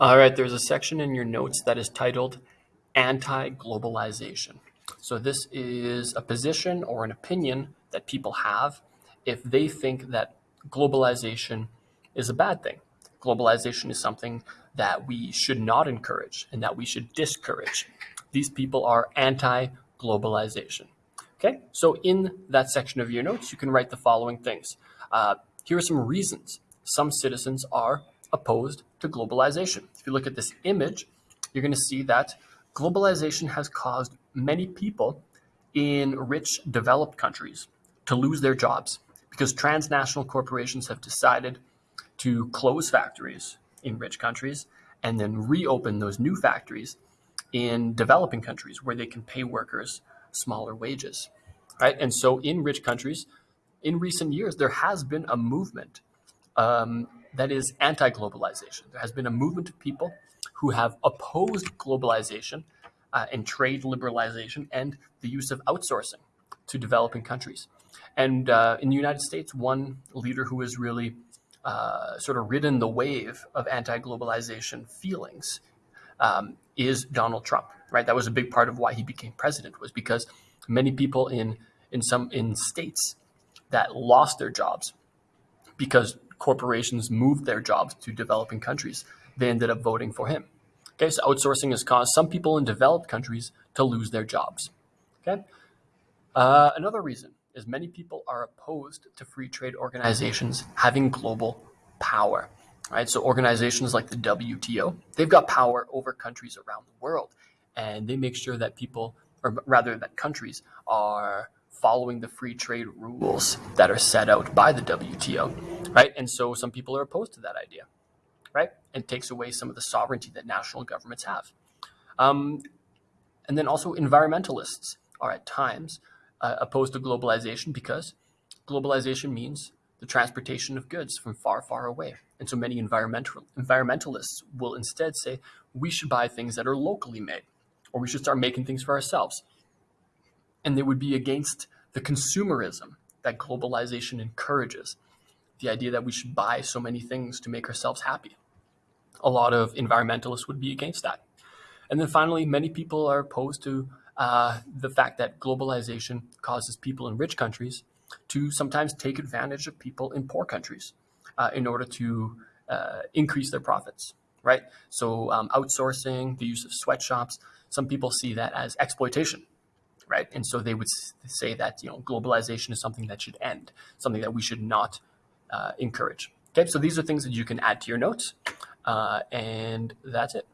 All right, there's a section in your notes that is titled Anti Globalization. So, this is a position or an opinion that people have if they think that globalization is a bad thing. Globalization is something that we should not encourage and that we should discourage. These people are anti globalization. Okay, so in that section of your notes, you can write the following things. Uh, here are some reasons some citizens are opposed to globalization. If you look at this image, you're going to see that globalization has caused many people in rich developed countries to lose their jobs because transnational corporations have decided to close factories in rich countries and then reopen those new factories in developing countries where they can pay workers smaller wages right and so in rich countries in recent years there has been a movement um, that is anti-globalization. There has been a movement of people who have opposed globalization uh, and trade liberalization and the use of outsourcing to developing countries. And uh, in the United States, one leader who has really uh, sort of ridden the wave of anti-globalization feelings um, is Donald Trump. Right, that was a big part of why he became president was because many people in in some in states that lost their jobs because corporations moved their jobs to developing countries, they ended up voting for him. Okay, so outsourcing has caused some people in developed countries to lose their jobs. Okay, uh, another reason is many people are opposed to free trade organizations having global power. Right, so organizations like the WTO, they've got power over countries around the world, and they make sure that people, or rather that countries, are following the free trade rules that are set out by the WTO, right? And so some people are opposed to that idea, right? And takes away some of the sovereignty that national governments have. Um, and then also environmentalists are at times uh, opposed to globalization because globalization means the transportation of goods from far, far away. And so many environmental environmentalists will instead say we should buy things that are locally made, or we should start making things for ourselves and they would be against the consumerism that globalization encourages. The idea that we should buy so many things to make ourselves happy. A lot of environmentalists would be against that. And then finally, many people are opposed to uh, the fact that globalization causes people in rich countries to sometimes take advantage of people in poor countries uh, in order to uh, increase their profits, right? So um, outsourcing, the use of sweatshops, some people see that as exploitation right? And so they would say that you know globalization is something that should end, something that we should not uh, encourage. Okay, so these are things that you can add to your notes, uh, and that's it.